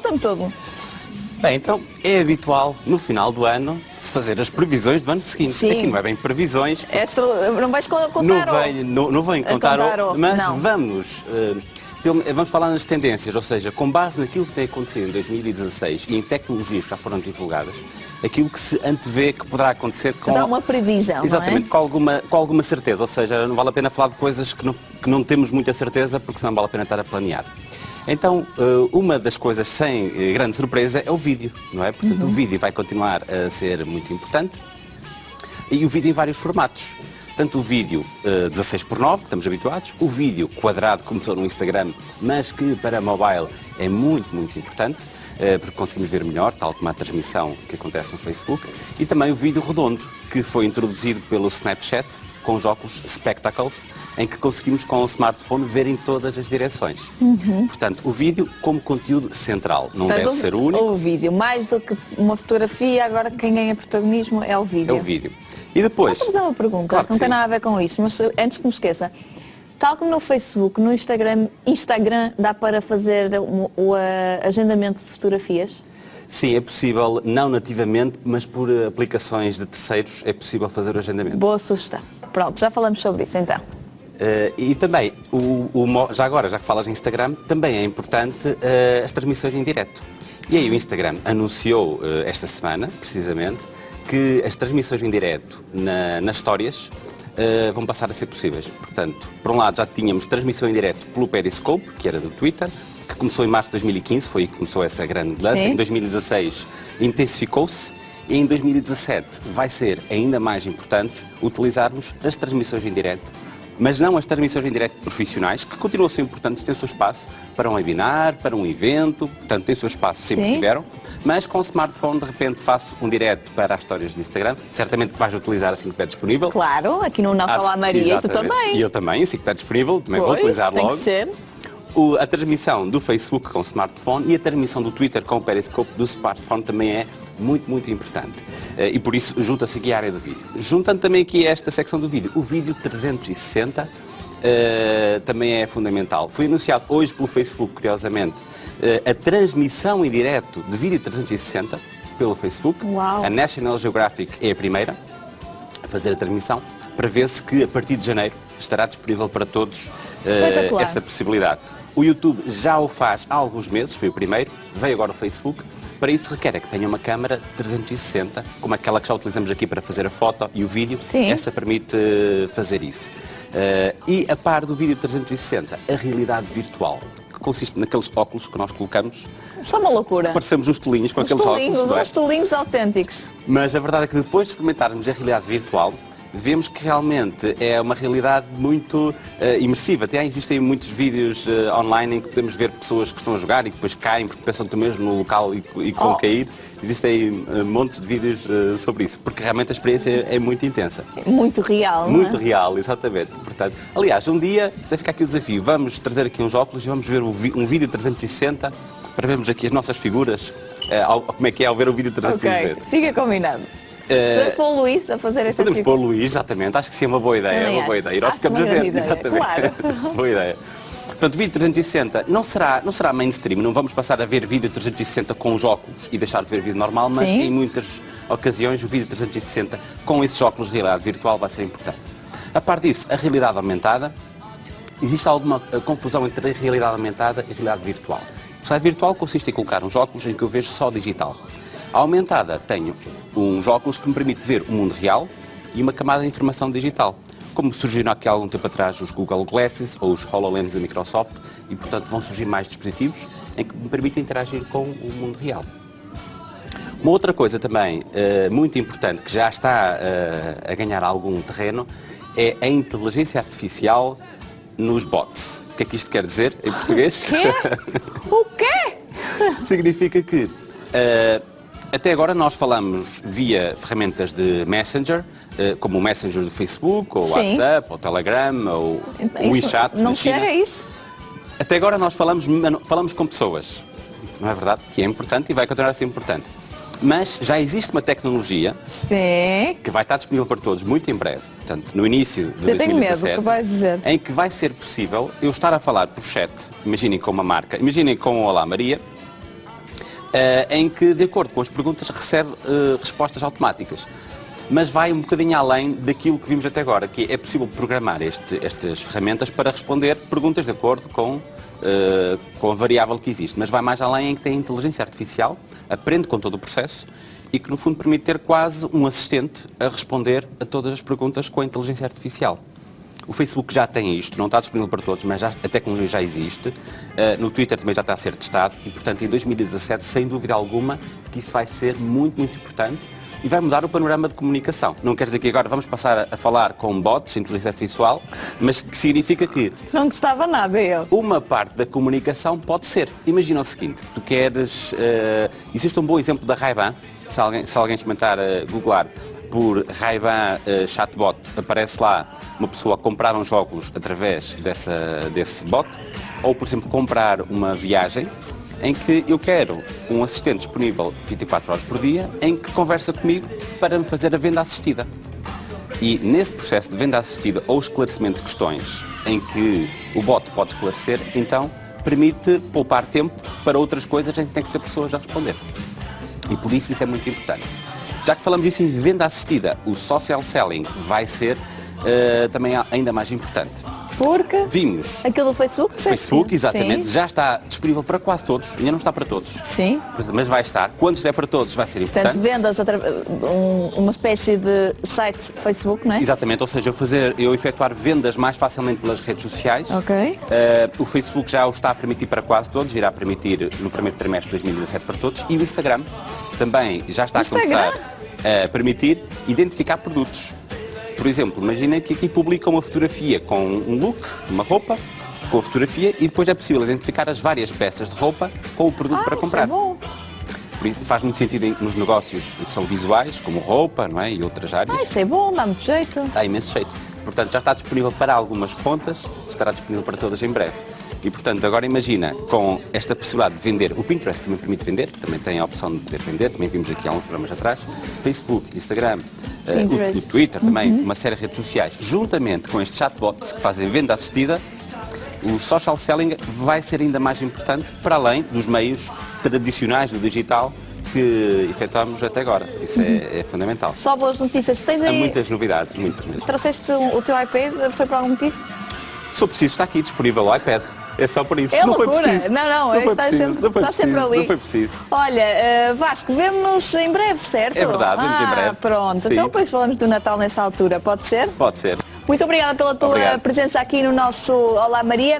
Conta-me tudo. Bem, então é habitual no final do ano se fazer as previsões do ano seguinte. Sim. Aqui não é bem previsões. É astro... Não vais contar Não venho, não, não A contar, contar o- o- mas não. vamos, pelo- vamos falar nas tendências, ou seja, com base naquilo que tem acontecido em 2016 e em tecnologias que já foram divulgadas, aquilo que se antevê que poderá acontecer com... Dá uma previsão, Exatamente, não é? com, alguma, com alguma certeza, ou seja, não vale a pena falar de coisas que não, que não temos muita certeza, porque senão vale a pena estar a planear. Então, eh, uma das coisas sem eh, grande surpresa é o vídeo, não é? Portanto, Uhum. o vídeo vai continuar a ser muito importante e o vídeo em vários formatos. Tanto o vídeo eh, 16 por 9, que estamos habituados, o vídeo quadrado, que começou no Instagram, mas que para mobile é muito, muito importante, eh, porque conseguimos ver melhor, tal como a transmissão que acontece no Facebook, e também o vídeo redondo, que foi introduzido pelo Snapchat, com os óculos Spectacles, em que conseguimos com o smartphone ver em todas as direções. Portanto, o vídeo como conteúdo central, não Portanto, deve ser o único. O vídeo, mais do que uma fotografia, agora quem ganha protagonismo é o vídeo. É o vídeo. E depois... Posso fazer uma pergunta? Claro que não tem sim. nada a ver com isto, mas antes que me esqueça. Tal como no Facebook, no Instagram, Instagram dá para fazer o, o, eh, agendamento de fotografias? Sim, é possível, não nativamente, mas por eh, aplicações de terceiros é possível fazer o agendamento. Boa sugestão. Pronto, já falamos sobre isso então. Eh, e também, o, o já agora, já que falas em Instagram, também é importante eh, as transmissões em direto. E aí o Instagram anunciou eh, esta semana, precisamente, que as transmissões em direto na- nas histórias eh, vão passar a ser possíveis. Portanto, por um lado já tínhamos transmissão em direto pelo Periscope, que era do Twitter, que começou em março de 2015, foi aí que começou essa grande mudança. Em 2016 intensificou-se e em 2017 vai ser ainda mais importante utilizarmos as transmissões em direto, mas não as transmissões em direto profissionais, que continuam a ser importantes, têm o seu espaço para um webinar, para um evento, portanto têm o seu espaço, sempre Sim. tiveram, mas com o smartphone de repente faço um direto para as histórias do Instagram, certamente vais utilizar assim que estiver disponível. Claro, aqui no de- Olá Maria e tu também. E eu também, assim que está disponível, também vou Pois, utilizar tem logo. que ser. O- a transmissão do Facebook com o smartphone e a transmissão do Twitter com o Periscope do smartphone também é muito, muito importante. Eh, e por isso junta-se aqui a área do vídeo. Juntando também aqui a esta secção do vídeo, o vídeo 360 eh, também é fundamental. Foi anunciado hoje pelo Facebook, curiosamente, eh, a transmissão em direto de vídeo 360 pelo Facebook. Uau. A National Geographic é a primeira a fazer a transmissão. Prevê-se que a partir de janeiro estará disponível para todos Espetacular. essa possibilidade. O YouTube já o faz há alguns meses, foi o primeiro, veio agora o Facebook. Para isso requer é que tenha uma câmara 360, como aquela que já utilizamos aqui para fazer a foto e o vídeo. Sim. Essa permite eh, fazer isso. Eh, e a par do vídeo 360, a realidade virtual, que consiste naqueles óculos que nós colocamos, Só uma loucura. parecemos uns tolinhos com Os aqueles tolinhos, óculos. é? uns tolinhos autênticos. Mas a verdade é que depois de experimentarmos a realidade virtual, vemos que realmente é uma realidade muito eh, imersiva. Até existem muitos vídeos eh, online em que podemos ver pessoas que estão a jogar e que depois caem porque pensam estão mesmo no local e, que- e que vão Oh. cair. Existem eh, montes de vídeos sobre isso, porque realmente a experiência é muito intensa. Muito real, Muito é? real, exatamente. Portanto, aliás, um dia deve ficar aqui o desafio. Vamos trazer aqui uns óculos e vamos ver vi- um vídeo 360 para vermos aqui as nossas figuras, ao- como é que é ao ver o vídeo 360. Ok, fica combinado. Eh, Podemos pôr o Luís a fazer essa Podemos figura. pôr o Luís, exatamente. Acho que sim, é uma boa ideia. É Também uma boa acho. ideia. E nós Acho ficamos uma a ver. Exatamente. claro. boa ideia. Portanto, vídeo 360 não será, não será mainstream, não vamos passar a ver vídeo 360 com os óculos e deixar de ver vídeo normal, mas Sim. em muitas ocasiões o vídeo 360 com esses óculos de realidade virtual vai ser importante. A par disso, a realidade aumentada, existe alguma eh, confusão entre a realidade aumentada e a realidade virtual. A realidade virtual consiste em colocar uns óculos em que eu vejo só digital. Aumentada tenho uns óculos que me permite ver o mundo real e uma camada de informação digital. Como surgiram aqui há algum tempo atrás os Google Glasses ou os HoloLens da Microsoft e, portanto, vão surgir mais dispositivos em que me permitem interagir com o mundo real. Uma outra coisa também eh, muito importante que já está eh, a ganhar algum terreno é a inteligência artificial nos bots. O que é que isto quer dizer em português? Quê? O quê? Significa que eh, até agora nós falamos via ferramentas de Messenger, eh, como o Messenger do Facebook, ou Sim. WhatsApp, ou Telegram, ou o Isso WeChat Não chega a isso? Até agora nós falamos, falamos com pessoas, não é verdade? Que é importante e vai continuar a ser importante. Mas já existe uma tecnologia Sim. que vai estar disponível para todos muito em breve, portanto, no início de Eu tenho medo, 2017, o que em que vai ser possível eu estar a falar por chat, imaginem com uma marca, imaginem com o Olá Maria, em que, de acordo com as perguntas, recebe eh, respostas automáticas. Mas vai um bocadinho além daquilo que vimos até agora, que é possível programar este, estas ferramentas para responder perguntas de acordo com, eh, com a variável que existe. Mas vai mais além em que tem inteligência artificial, aprende com todo o processo e que, no fundo, permite ter quase um assistente a responder a todas as perguntas com a inteligência artificial. O Facebook já tem isto, não está disponível para todos, mas já, a tecnologia já existe. Uh, no Twitter também já está a ser testado e, portanto, em 2017, sem dúvida alguma, que isso vai ser muito, muito importante e vai mudar o panorama de comunicação. Não quer dizer que agora vamos passar a falar com bots, inteligência artificial, mas que significa que... Não gostava nada, eu. Uma parte da comunicação pode ser. Imagina o seguinte, tu queres... Uh, existe um bom exemplo da Ray-Ban, se alguém, se alguém experimentar uh, googlar por Ray-Ban uh, chatbot, aparece lá uma pessoa a comprar uns óculos através dessa, desse bot, ou, por exemplo, comprar uma viagem em que eu quero um assistente disponível 24 horas por dia, em que conversa comigo para me fazer a venda assistida. E nesse processo de venda assistida ou esclarecimento de questões em que o bot pode esclarecer, então permite poupar tempo para outras coisas em que tem que ser pessoas a responder. E por isso isso é muito importante. Já que falamos disso em venda assistida, o social selling vai ser uh, também ainda mais importante. Porque vimos aquilo do Facebook, Facebook, exatamente, Sim. já está disponível para quase todos, ainda não está para todos. Sim. Mas vai estar. Quando estiver para todos vai ser importante. Portanto, vendas um, uma espécie de site Facebook, não é? Exatamente, ou seja, eu, fazer, eu efetuar vendas mais facilmente pelas redes sociais. Ok. Uh, o Facebook já o está a permitir para quase todos, irá permitir no primeiro trimestre de 2017 para todos. E o Instagram também já está Instagram? a começar a permitir identificar produtos. Por exemplo, imagina que aqui publica uma fotografia com um look, uma roupa, com a fotografia e depois é possível identificar as várias peças de roupa com o produto ah, para comprar. Isso é bom. Por isso faz muito sentido nos negócios que são visuais, como roupa não é? e outras áreas. Ah, isso é bom, dá muito jeito. Dá imenso jeito. Portanto, já está disponível para algumas contas, estará disponível para todas em breve. E, portanto, agora imagina, com esta possibilidade de vender, o Pinterest também permite vender, também tem a opção de poder vender, também vimos aqui há uns programas atrás, Facebook, Instagram, uh, o, o, Twitter também, uhum. uma série de redes sociais, juntamente com estes chatbots que fazem venda assistida, o social selling vai ser ainda mais importante para além dos meios tradicionais do digital que efetuamos até agora. Isso é, uhum. é, é, fundamental. Só boas notícias. Tens aí... Há muitas novidades, muitas mesmo. Trouxeste o teu iPad, foi por algum motivo? Se preciso, está aqui disponível o iPad. É só por isso. É não loucura. foi preciso. Não, não, não está, preciso. sempre, não está preciso. sempre ali. Não foi preciso. Olha, uh, Vasco, vemo-nos em breve, certo? É verdade, vemos ah, em breve. Pronto, Sim. então depois falamos do Natal nessa altura, pode ser? Pode ser. Muito obrigada pela tua Obrigado. presença aqui no nosso Olá Maria.